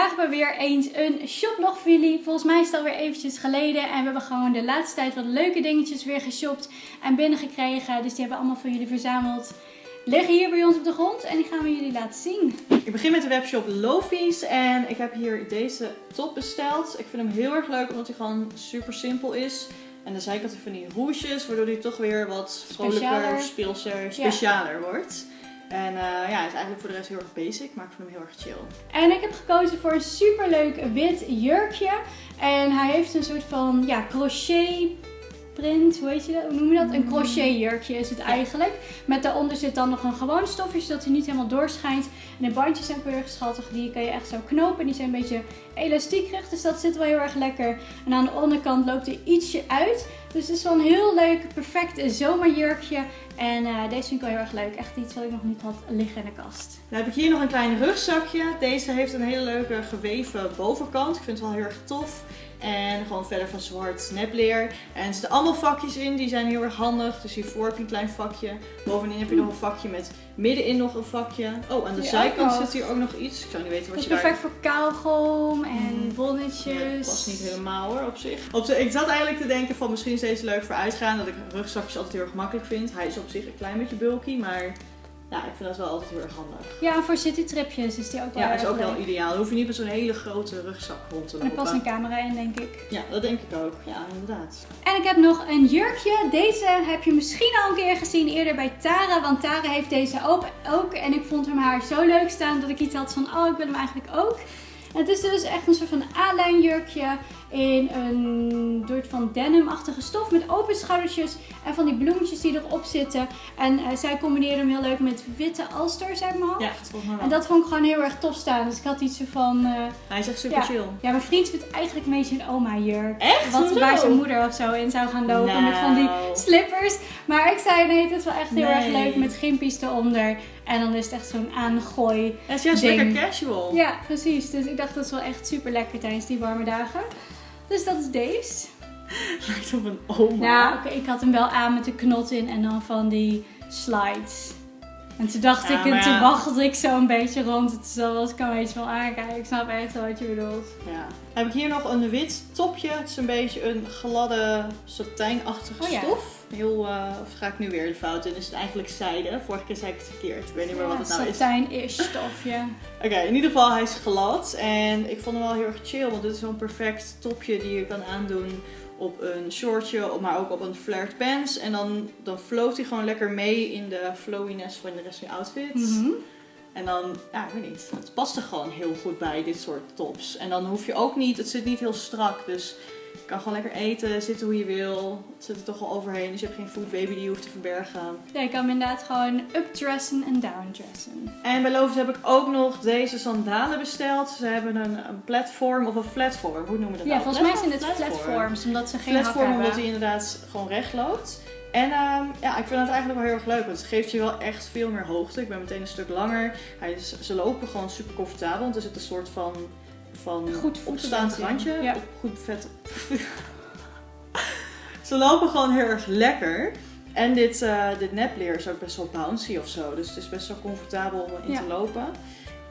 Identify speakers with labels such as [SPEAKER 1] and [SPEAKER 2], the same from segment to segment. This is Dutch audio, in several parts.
[SPEAKER 1] vandaag hebben we weer eens een shoplog voor jullie. Volgens mij is het alweer eventjes geleden. En we hebben gewoon de laatste tijd wat leuke dingetjes weer geshopt en binnengekregen. Dus die hebben we allemaal voor jullie verzameld. Liggen hier bij ons op de grond en die gaan we jullie laten zien.
[SPEAKER 2] Ik begin met de webshop Lofies en ik heb hier deze top besteld. Ik vind hem heel erg leuk omdat hij gewoon super simpel is. En de zijkant van die rouges, waardoor hij toch weer wat vrolijker, speelser, specialer wordt. En eh, ja, is eigenlijk voor de rest heel erg basic, maar ik vind hem heel erg chill.
[SPEAKER 1] En ik heb gekozen voor een superleuk wit jurkje. En hij heeft een soort van ja, crochet print, hoe heet je dat? Hoe noem je dat? Een crochet jurkje is het eigenlijk. Met daaronder zit dan nog een gewoon stofje, zodat hij niet helemaal doorschijnt. En de bandjes zijn heel erg schattig. Die kan je echt zo knopen. Die zijn een beetje elastiekerig, dus dat zit wel heel erg lekker. En aan de onderkant loopt er ietsje uit. Dus het is wel een heel leuk, perfect zomerjurkje. En eh, deze vind ik wel heel erg leuk. Echt iets wat ik nog niet had liggen in de kast.
[SPEAKER 2] Dan heb ik hier nog een klein rugzakje. Deze heeft een hele leuke geweven bovenkant. Ik vind het wel heel erg tof. En gewoon verder van zwart nepleer. En er zitten allemaal vakjes in, die zijn heel erg handig. Dus hiervoor heb je een klein vakje. Bovenin heb je nog een vakje met middenin nog een vakje. Oh, aan de zijkant zit hier ook nog iets. Ik zou niet weten wat
[SPEAKER 1] is
[SPEAKER 2] je daar...
[SPEAKER 1] perfect voor kauwgom en
[SPEAKER 2] Mm.
[SPEAKER 1] bonnetjes.
[SPEAKER 2] Ja, dat past niet helemaal hoor, op zich. Op zich. Ik zat eigenlijk te denken van misschien is deze leuk voor uitgaan. Dat ik rugzakjes altijd heel erg makkelijk vind. Hij is op zich een klein beetje bulky, maar ja, ik vind dat wel altijd heel erg handig.
[SPEAKER 1] Ja, en voor citytripjes is die ook wel
[SPEAKER 2] Ja, is ook wel ideaal. Dan hoef je niet met zo'n hele grote rugzak rond te
[SPEAKER 1] En er past
[SPEAKER 2] lopen.
[SPEAKER 1] een camera in, denk ik.
[SPEAKER 2] Ja, dat denk ik ook. Ja, inderdaad.
[SPEAKER 1] En ik heb nog een jurkje. Deze heb je misschien al een keer gezien eerder bij Tara. Want Tara heeft deze ook. ook. En ik vond hem haar zo leuk staan dat ik iets had van, oh, ik wil hem eigenlijk ook. En het is dus echt een soort van A-lijn jurkje in een soort van denim-achtige stof met open schoudertjes en van die bloemetjes die erop zitten. En eh, zij combineerde hem heel leuk met witte alsters uit mijn hoofd.
[SPEAKER 2] Ja, wel.
[SPEAKER 1] En dat vond ik gewoon heel erg tof staan. Dus ik had iets van... eh,
[SPEAKER 2] Hij is echt super
[SPEAKER 1] Ja.
[SPEAKER 2] chill.
[SPEAKER 1] ja, mijn vriend vindt eigenlijk een beetje een oma-jurk.
[SPEAKER 2] Echt?
[SPEAKER 1] Wat, waar zijn moeder of zo in zou gaan lopen met van die
[SPEAKER 2] Nou.
[SPEAKER 1] slippers. Maar ik zei nee, het is wel echt heel erg leuk met gimpies eronder. En dan is het echt zo'n aangooi.
[SPEAKER 2] Het is juist lekker casual.
[SPEAKER 1] Ja, precies. Dus ik dacht dat is wel echt super lekker tijdens die warme dagen. Dus dat is deze.
[SPEAKER 2] Lijkt op een oma.
[SPEAKER 1] Ja, oké, ik had hem wel aan met de knot in en dan van die slides. En toen dacht
[SPEAKER 2] Ja,
[SPEAKER 1] ik, en toen
[SPEAKER 2] ja.
[SPEAKER 1] waggelde ik zo een beetje rond. Het was ik kan een beetje wel aankijken. Ik snap echt wel wat je bedoelt.
[SPEAKER 2] Ja. Heb ik hier nog een wit topje. Het is een beetje een gladde satijnachtige
[SPEAKER 1] Oh
[SPEAKER 2] stof. Heel, eh, of ga ik nu weer de fout in? Is het eigenlijk zijde? Vorige keer zei ik het verkeerd. Ik weet niet meer wat het nou is.
[SPEAKER 1] Satijn-ish stofje.
[SPEAKER 2] Oké, in ieder geval hij is glad. En ik vond hem wel heel erg chill. Want dit is zo'n perfect topje die je kan aandoen op een shortje. Maar ook op een flared pants. En dan, dan float hij gewoon lekker mee in de flowiness van de rest van je outfit.
[SPEAKER 1] Mhm.
[SPEAKER 2] En dan, ja, ik weet niet. Het past er gewoon heel goed bij, dit soort tops. En dan hoef je ook niet, het zit niet heel strak. Dus kan gewoon lekker eten, zitten hoe je wil. Het zit er toch al overheen, dus je hebt geen food baby die je hoeft te verbergen.
[SPEAKER 1] Ja, je kan hem inderdaad gewoon updressen en downdressen.
[SPEAKER 2] En bij heb ik ook nog deze sandalen besteld. Ze hebben een, een platform of een flatform, hoe noemen we dat
[SPEAKER 1] Ja,
[SPEAKER 2] nou?
[SPEAKER 1] volgens mij zijn het platforms, omdat ze geen hak
[SPEAKER 2] Platform
[SPEAKER 1] hebben.
[SPEAKER 2] omdat hij inderdaad gewoon recht loopt. En ehm, ja, ik vind het eigenlijk wel heel erg leuk, want het geeft je wel echt veel meer hoogte. Ik ben meteen een stuk langer. Hij is, ze lopen gewoon super comfortabel, want er zit een soort van, van
[SPEAKER 1] Goed
[SPEAKER 2] opstaand randje.
[SPEAKER 1] Ja.
[SPEAKER 2] Goed vet. ze lopen gewoon heel erg lekker. En dit, eh, dit nepleer is ook best wel bouncy of zo, dus het is best wel comfortabel om in
[SPEAKER 1] Ja.
[SPEAKER 2] te lopen.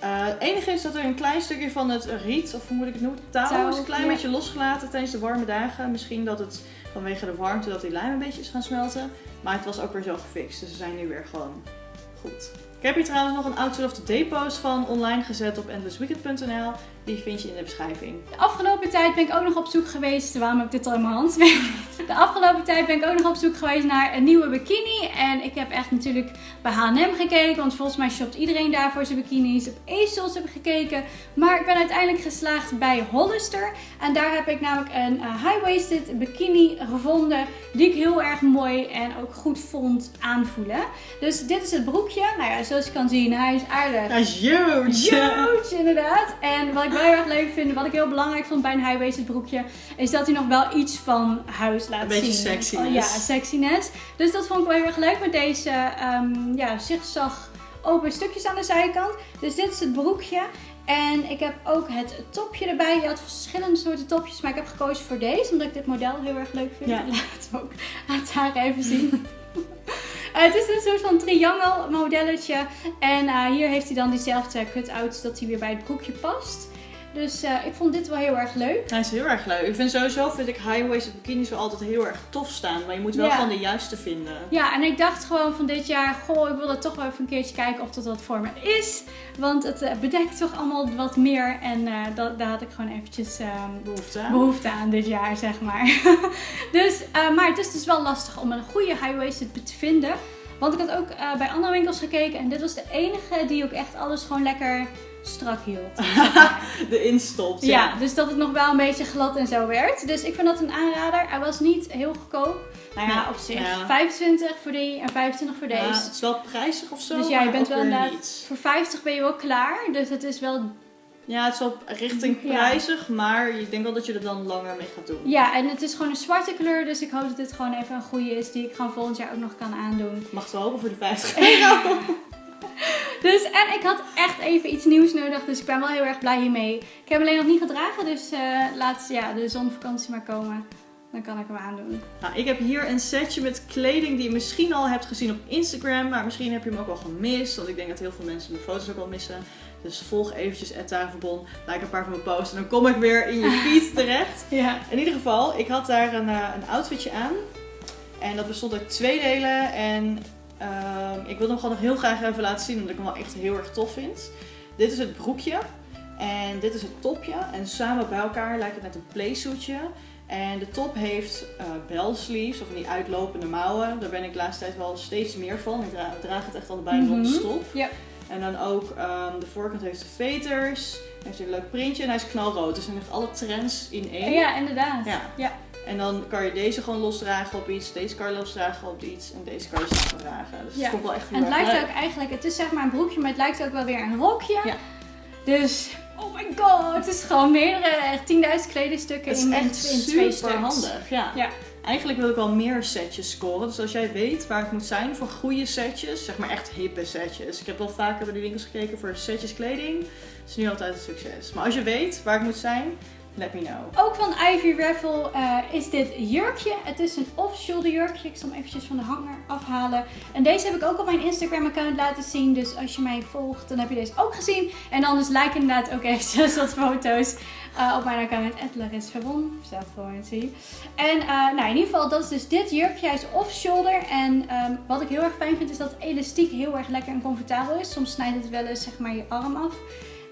[SPEAKER 2] Eh, het enige is dat er een klein stukje van het riet, of hoe moet ik het noemen, touw,
[SPEAKER 1] Touw,
[SPEAKER 2] is een klein
[SPEAKER 1] ja.
[SPEAKER 2] beetje losgelaten tijdens de warme dagen. Misschien dat het vanwege de warmte dat die lijm een beetje is gaan smelten. Maar het was ook weer zo gefixt, dus ze zijn nu weer gewoon goed. Ik heb hier trouwens nog een Outfit of the Day van online gezet op endlessweekend.nl. Die vind je in de beschrijving.
[SPEAKER 1] De afgelopen tijd ben ik ook nog op zoek geweest. Waarom heb ik dit al in mijn hand? De afgelopen tijd ben ik ook nog op zoek geweest naar een nieuwe bikini. En ik heb echt natuurlijk bij H&M gekeken. Want volgens mij shopt iedereen daar voor zijn bikinis. Op ASOS heb ik gekeken. Maar ik ben uiteindelijk geslaagd bij Hollister. En daar heb ik namelijk een eh, high-waisted bikini gevonden. Die ik heel erg mooi en ook goed vond aanvoelen. Dus dit is het broekje. Nou ja, zoals je kan zien, hij is aardig.
[SPEAKER 2] Dat is huge!
[SPEAKER 1] Huge, inderdaad. En wat ik wel heel erg leuk vind, wat ik heel belangrijk vond bij een high-waisted broekje, is dat hij nog wel iets van huis laat
[SPEAKER 2] Een beetje
[SPEAKER 1] zien.
[SPEAKER 2] sexiness.
[SPEAKER 1] Oh, ja, sexiness. Dus dat vond ik wel heel erg leuk met deze ehm ja, zigzag open stukjes aan de zijkant. Dus dit is het broekje. En ik heb ook het topje erbij. Je had verschillende soorten topjes, maar ik heb gekozen voor deze, omdat ik dit model heel erg leuk vind.
[SPEAKER 2] Ja.
[SPEAKER 1] Laat het ook aan Tara even zien. Eh, het is een soort van triangle modelletje. En eh, hier heeft hij dan diezelfde cut-outs dat hij weer bij het broekje past. Dus eh, ik vond dit wel heel erg leuk.
[SPEAKER 2] Hij is heel erg leuk. Ik vind sowieso, vind ik high-waisted bikinis wel altijd heel erg tof staan. Maar je moet wel
[SPEAKER 1] Ja.
[SPEAKER 2] gewoon de juiste vinden.
[SPEAKER 1] Ja, en ik dacht gewoon van dit jaar, goh, ik wil dat toch wel even een keertje kijken of dat wat voor me is. Want het eh, bedekt toch allemaal wat meer. En eh, dat, daar had ik gewoon eventjes ehm,
[SPEAKER 2] Behoefte aan.
[SPEAKER 1] behoefte aan dit jaar, zeg maar. dus, maar het is dus wel lastig om een goede high-waisted te vinden. Want ik had ook eh, bij andere winkels gekeken en dit was de enige die ook echt alles gewoon lekker strak hield. zeg maar.
[SPEAKER 2] De instopt.
[SPEAKER 1] ja.
[SPEAKER 2] Ja.
[SPEAKER 1] dus dat het nog wel een beetje glad en zo werd. Dus ik vind dat een aanrader. Hij was niet heel goedkoop. Nou ja, op zich.
[SPEAKER 2] ja.
[SPEAKER 1] 25 voor die en 25 voor deze.
[SPEAKER 2] Ja, het is wel prijzig of zo.
[SPEAKER 1] Dus ja, je bent wel inderdaad-. Voor 50 ben je wel klaar. Dus het is wel
[SPEAKER 2] Ja, het is wel richting
[SPEAKER 1] Ja.
[SPEAKER 2] prijzig, maar ik denk wel dat je er dan langer mee gaat doen.
[SPEAKER 1] Ja, en het is gewoon een zwarte kleur. Dus ik hoop dat dit gewoon even een goede is die ik gewoon volgend jaar ook nog kan aandoen.
[SPEAKER 2] Mag het wel hopen voor de 50 euro.
[SPEAKER 1] Dus, en ik had echt even iets nieuws nodig. Dus ik ben wel heel erg blij hiermee. Ik heb hem alleen nog niet gedragen. Dus eh, laat ja, de zonvakantie maar komen. Dan kan ik hem aandoen.
[SPEAKER 2] Nou, ik heb hier een setje met kleding die je misschien al hebt gezien op Instagram, maar misschien heb je hem ook al gemist, want ik denk dat heel veel mensen mijn foto's ook al missen. Dus volg eventjes Tafelbon, like een paar van mijn posts en dan kom ik weer in je feed terecht.
[SPEAKER 1] Ja.
[SPEAKER 2] In ieder geval, ik had daar een, eh, een outfitje aan en dat bestond uit twee delen en ehm, ik wil hem gewoon nog heel graag even laten zien, omdat ik hem wel echt heel erg tof vind. Dit is het broekje en dit is het topje en samen bij elkaar lijkt het net een playsuitje. En de top heeft eh bell sleeves, of die uitlopende mouwen. Daar ben ik de laatste tijd wel steeds meer van. Ik dra- draag het echt allebei
[SPEAKER 1] Mhm.
[SPEAKER 2] non-stop.
[SPEAKER 1] Ja.
[SPEAKER 2] En dan ook ehm, de voorkant heeft de veters. Heeft een leuk printje en hij is knalrood. Dus hij heeft alle trends in één.
[SPEAKER 1] Ja, inderdaad.
[SPEAKER 2] Ja.
[SPEAKER 1] Ja.
[SPEAKER 2] En dan kan je deze gewoon losdragen op iets. Deze kan je losdragen op iets. En deze kan je samen dragen. Dus
[SPEAKER 1] Ja.
[SPEAKER 2] vond ik wel echt heel
[SPEAKER 1] En het lijkt
[SPEAKER 2] leuk.
[SPEAKER 1] ook eigenlijk, het is zeg maar een broekje, maar het lijkt ook wel weer een rokje.
[SPEAKER 2] Ja.
[SPEAKER 1] Dus, oh my god, het is gewoon meerdere, echt 10.000 kledingstukken
[SPEAKER 2] Het is
[SPEAKER 1] in,
[SPEAKER 2] echt
[SPEAKER 1] in twee
[SPEAKER 2] super
[SPEAKER 1] stuks.
[SPEAKER 2] handig. Ja.
[SPEAKER 1] Ja.
[SPEAKER 2] Eigenlijk wil ik wel meer setjes scoren. Dus als jij weet waar het moet zijn voor goede setjes, zeg maar echt hippe setjes. Ik heb wel vaker bij de winkels gekeken voor setjes kleding. Dat is nu altijd een succes. Maar als je weet waar het moet zijn, let me know.
[SPEAKER 1] Ook van Ivy Raffle eh, is dit jurkje. Het is een off-shoulder jurkje. Ik zal hem eventjes van de hanger afhalen. En deze heb ik ook op mijn Instagram account laten zien. Dus als je mij volgt, dan heb je deze ook gezien. En anders like inderdaad ook eventjes wat foto's eh, op mijn account. Larissa Verbon. Staat gewoon, zie. En eh, nou, in ieder geval, dat is dus dit jurkje. Hij is off-shoulder. En ehm, wat ik heel erg fijn vind, is dat elastiek heel erg lekker en comfortabel is. Soms snijdt het wel eens zeg maar je arm af.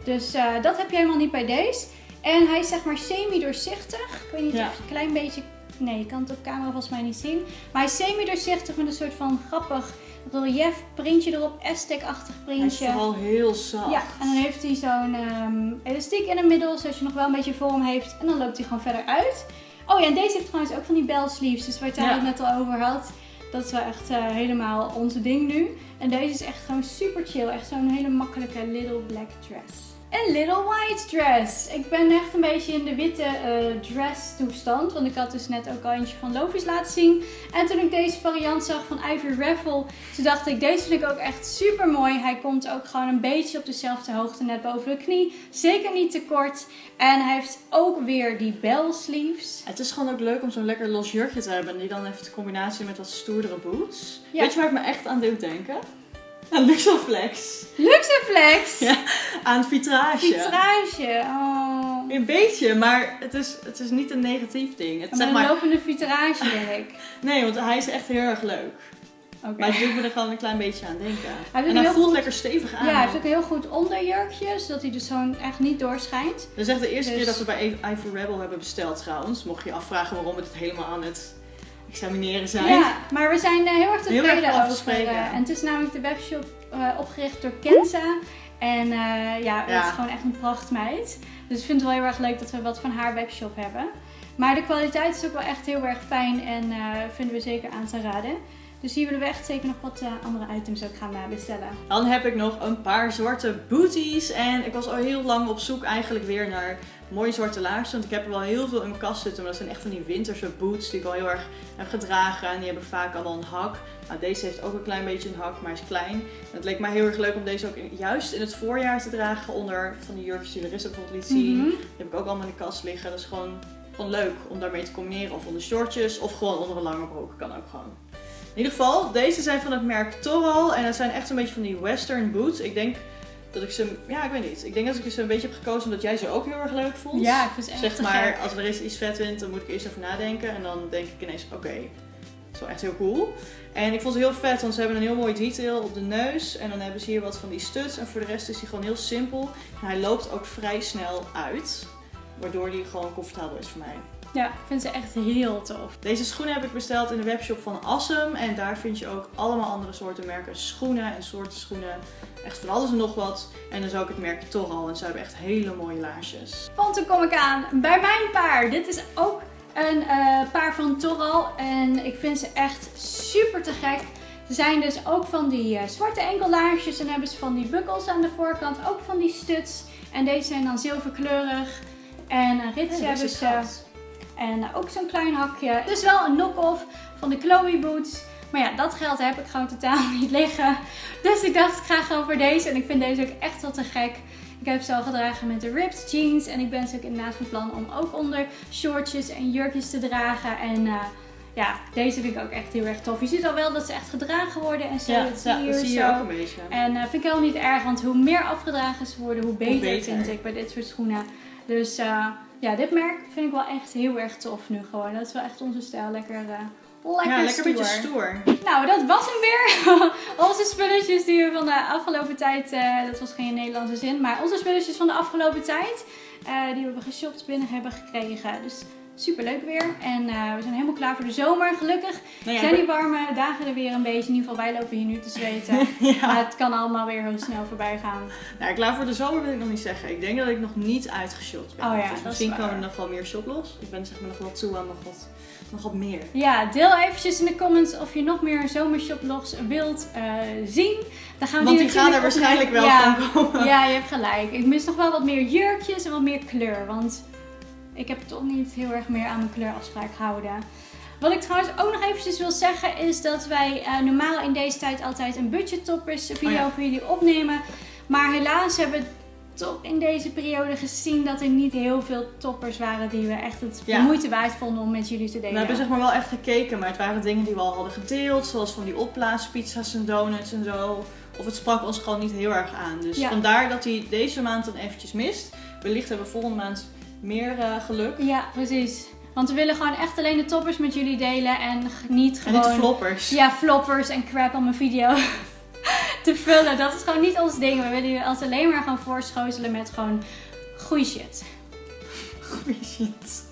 [SPEAKER 1] Dus dat heb je helemaal niet bij deze. En hij is zeg maar semi-doorzichtig. Ik weet niet
[SPEAKER 2] Ja.
[SPEAKER 1] of je een klein beetje... Nee, je kan het op camera volgens mij niet zien. Maar hij is semi-doorzichtig met een soort van grappig relief printje erop. Aztec-achtig
[SPEAKER 2] Hij is
[SPEAKER 1] printje.
[SPEAKER 2] vooral heel zacht.
[SPEAKER 1] Ja, en dan heeft hij zo'n ehm, elastiek in het middel, zodat je nog wel een beetje vorm heeft. En dan loopt hij gewoon verder uit. Oh ja, en deze heeft trouwens ook van die bell sleeves, dus waar Tara
[SPEAKER 2] Ja.
[SPEAKER 1] het net al over had. Dat is wel echt eh, helemaal onze ding nu. En deze is echt gewoon super chill. Echt zo'n hele makkelijke little black dress. Een little white dress. Ik ben echt een beetje in de witte eh, dress toestand. Want ik had dus net ook al eentje van Lovis laten zien. En toen ik deze variant zag van Ivy Raffle, toen dacht ik, deze vind ik ook echt super mooi. Hij komt ook gewoon een beetje op dezelfde hoogte, net boven de knie. Zeker niet te kort. En hij heeft ook weer die bell sleeves.
[SPEAKER 2] Het is gewoon ook leuk om zo'n lekker los jurkje te hebben. En die dan even de combinatie met wat stoerdere boots.
[SPEAKER 1] Ja.
[SPEAKER 2] Weet je waar ik me echt aan doet denken? Aan Luxoflex.
[SPEAKER 1] Luxeflex!
[SPEAKER 2] Ja. Aan vitrage.
[SPEAKER 1] Vitrage. Oh.
[SPEAKER 2] Een beetje, maar het is, het is niet een negatief ding. Het,
[SPEAKER 1] Met
[SPEAKER 2] zeg
[SPEAKER 1] een
[SPEAKER 2] maar,
[SPEAKER 1] lopende vitragewerk.
[SPEAKER 2] nee, want hij is echt heel erg leuk.
[SPEAKER 1] Oké.
[SPEAKER 2] Maar het doet me er gewoon een klein beetje aan denken.
[SPEAKER 1] Hij
[SPEAKER 2] en hij voelt
[SPEAKER 1] goed-
[SPEAKER 2] lekker stevig aan.
[SPEAKER 1] Ja, hij heeft ook een heel goed onderjurkje, zodat hij dus zo'n echt niet doorschijnt.
[SPEAKER 2] Dat is echt de eerste
[SPEAKER 1] Dus-
[SPEAKER 2] keer dat we bij Ivor Rebel hebben besteld trouwens. Mocht je je afvragen waarom we het helemaal aan het examineren zijn.
[SPEAKER 1] Ja, maar we zijn eh, heel erg
[SPEAKER 2] Heel erg
[SPEAKER 1] tevreden
[SPEAKER 2] over
[SPEAKER 1] eh, en het is namelijk de webshop eh, opgericht door Kenza. En ja, het
[SPEAKER 2] Ja.
[SPEAKER 1] is gewoon echt een prachtmeid. Dus ik vind het wel heel erg leuk dat we wat van haar webshop hebben. Maar de kwaliteit is ook wel echt heel erg fijn en vinden we zeker aan te raden. Dus hier willen we echt zeker nog wat eh, andere items ook gaan eh, bestellen.
[SPEAKER 2] Dan heb ik nog een paar zwarte booties. En ik was al heel lang op zoek eigenlijk weer naar mooie zwarte laarzen. Want ik heb er wel heel veel in mijn kast zitten. Maar dat zijn echt van die winterse boots die ik al heel erg heb gedragen. En die hebben vaak allemaal een hak. Nou, deze heeft ook een klein beetje een hak, maar is klein. En het leek mij heel erg leuk om deze ook in- juist in het voorjaar te dragen. Onder van die jurkjes die Larissa bijvoorbeeld liet zien.
[SPEAKER 1] Mhm.
[SPEAKER 2] Die heb ik ook allemaal in de kast liggen. Dat is gewoon, gewoon leuk om daarmee te combineren. Of onder shortjes of gewoon onder een lange broek. Kan ook gewoon. In ieder geval, deze zijn van het merk Toral. En dat zijn echt een beetje van die western boots. Ik denk dat ik ze, ja, ik weet niet. Ik denk dat ik ze een beetje heb gekozen omdat jij ze ook heel erg leuk vond.
[SPEAKER 1] Ja, ik vind ze echt
[SPEAKER 2] Zeg maar,
[SPEAKER 1] gek.
[SPEAKER 2] als er eens iets vet vindt, dan moet ik eerst even nadenken. En dan denk ik ineens, oké, dat is wel echt heel cool. En ik vond ze heel vet, want ze hebben een heel mooi detail op de neus. En dan hebben ze hier wat van die studs. En voor de rest is hij gewoon heel simpel. En hij loopt ook vrij snel uit. Waardoor hij gewoon comfortabel is voor mij.
[SPEAKER 1] Ja, ik vind ze echt heel tof.
[SPEAKER 2] Deze schoenen heb ik besteld in de webshop van Assem. En daar vind je ook allemaal andere soorten merken schoenen en soorten schoenen. Echt van alles en nog wat. En dan zou ik het merk Toral. En ze hebben echt hele mooie laarsjes.
[SPEAKER 1] Want toen kom ik aan bij mijn paar. Dit is ook een eh, paar van Toral. En ik vind ze echt super te gek. Ze zijn dus ook van die eh, zwarte enkellaarsjes. En hebben ze van die bukkels aan de voorkant. Ook van die studs. En deze zijn dan zilverkleurig. En een rits
[SPEAKER 2] Hey,
[SPEAKER 1] hebben ze. En ook zo'n klein hakje. Dus wel een knock-off van de Chloe boots. Maar ja, dat geld heb ik gewoon totaal niet liggen. Dus ik dacht, ik ga gewoon voor deze. En ik vind deze ook echt wel te gek. Ik heb ze al gedragen met de ripped jeans. En ik ben dus ook inderdaad van plan om ook onder shortjes en jurkjes te dragen. En eh, ja, deze vind ik ook echt heel erg tof. Je ziet al wel dat ze echt gedragen worden en zo.
[SPEAKER 2] Ja,
[SPEAKER 1] dat
[SPEAKER 2] ja,
[SPEAKER 1] je
[SPEAKER 2] dat
[SPEAKER 1] hier
[SPEAKER 2] zie je
[SPEAKER 1] zo.
[SPEAKER 2] ook een beetje.
[SPEAKER 1] En eh, vind ik helemaal niet erg, want hoe meer afgedragen ze worden, hoe beter,
[SPEAKER 2] beter.
[SPEAKER 1] vind ik bij dit soort schoenen. Dus eh, ja, dit merk vind ik wel echt heel erg tof nu gewoon. Dat is wel echt onze stijl. Lekker, eh lekker,
[SPEAKER 2] ja, lekker
[SPEAKER 1] stoer.
[SPEAKER 2] beetje stoer.
[SPEAKER 1] Nou, dat was hem weer. onze spulletjes die we van de afgelopen tijd, eh, dat was geen Nederlandse zin, maar onze spulletjes van de afgelopen tijd, eh, die we hebben geshopt binnen hebben gekregen. Dus super leuk weer. En eh, we zijn helemaal klaar voor de zomer, gelukkig.
[SPEAKER 2] Nou ja,
[SPEAKER 1] zijn die warme dagen er weer een beetje. In ieder geval, wij lopen hier nu te zweten.
[SPEAKER 2] ja.
[SPEAKER 1] Maar het kan allemaal weer heel snel voorbij gaan.
[SPEAKER 2] Nou, klaar voor de zomer wil ik nog niet zeggen. Ik denk dat ik nog niet uitgeshopt ben.
[SPEAKER 1] Oh ja,
[SPEAKER 2] dus misschien komen er nog wel meer shoplos. Ik ben zeg maar nog wel toe aan nog wat, nog wat meer.
[SPEAKER 1] Ja, deel eventjes in de comments of je nog meer zomershoplogs wilt eh, zien. Dan gaan we
[SPEAKER 2] Want die gaan er waarschijnlijk wel
[SPEAKER 1] ja,
[SPEAKER 2] van komen.
[SPEAKER 1] Ja, je hebt gelijk. Ik mis nog wel wat meer jurkjes en wat meer kleur. Want ik heb toch niet heel erg meer aan mijn kleurafspraak gehouden. Wat ik trouwens ook nog eventjes wil zeggen is dat wij eh, normaal in deze tijd altijd een budget toppers video
[SPEAKER 2] Oh ja.
[SPEAKER 1] voor jullie opnemen. Maar helaas hebben we toch in deze periode gezien dat er niet heel veel toppers waren die we echt het
[SPEAKER 2] Ja.
[SPEAKER 1] moeite waard vonden om met jullie te delen.
[SPEAKER 2] We hebben zeg maar wel echt gekeken, maar het waren dingen die we al hadden gedeeld. Zoals van die opblaaspizza's en donuts en zo. Of het sprak ons gewoon niet heel erg aan. Dus
[SPEAKER 1] Ja.
[SPEAKER 2] vandaar dat hij deze maand dan eventjes mist. Wellicht hebben we volgende maand meer eh, geluk.
[SPEAKER 1] Ja, precies. Want we willen gewoon echt alleen de toppers met jullie delen en niet
[SPEAKER 2] En
[SPEAKER 1] gewoon...
[SPEAKER 2] niet de floppers.
[SPEAKER 1] Ja, floppers en crap om een video te vullen. Dat is gewoon niet ons ding. We willen jullie als alleen maar gaan voorschotelen met gewoon goede shit.
[SPEAKER 2] Goeie shit.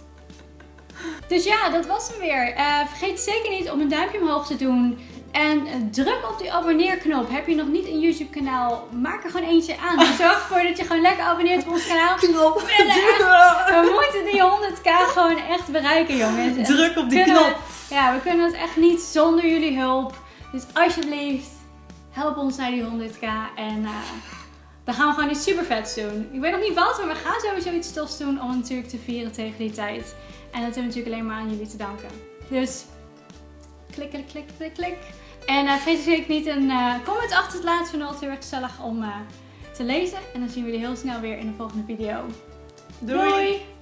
[SPEAKER 1] Dus ja, dat was hem weer. Eh, vergeet zeker niet om een duimpje omhoog te doen. En druk op die abonneerknop. Heb je nog niet een YouTube kanaal? Maak er gewoon eentje aan. Dus Zorg ervoor dat je gewoon lekker abonneert op ons kanaal.
[SPEAKER 2] Knop.
[SPEAKER 1] We moeten die 100k gewoon echt bereiken jongens. En
[SPEAKER 2] Druk op die
[SPEAKER 1] kunnen
[SPEAKER 2] knop.
[SPEAKER 1] we- ja, we kunnen het echt niet zonder jullie hulp. Dus alsjeblieft, help ons naar die 100k. En eh, dan gaan we gewoon iets super vets doen. Ik weet nog niet wat, maar we gaan sowieso iets tofs doen om natuurlijk te vieren tegen die tijd. En dat hebben we natuurlijk alleen maar aan jullie te danken. Dus klik, klik, klik, klik, klik. En eh vergeet zeker niet een eh, comment achter te laten. Ik vind het altijd heel erg gezellig om eh, te lezen. En dan zien we jullie heel snel weer in de volgende video.
[SPEAKER 2] Doei.
[SPEAKER 1] Doei.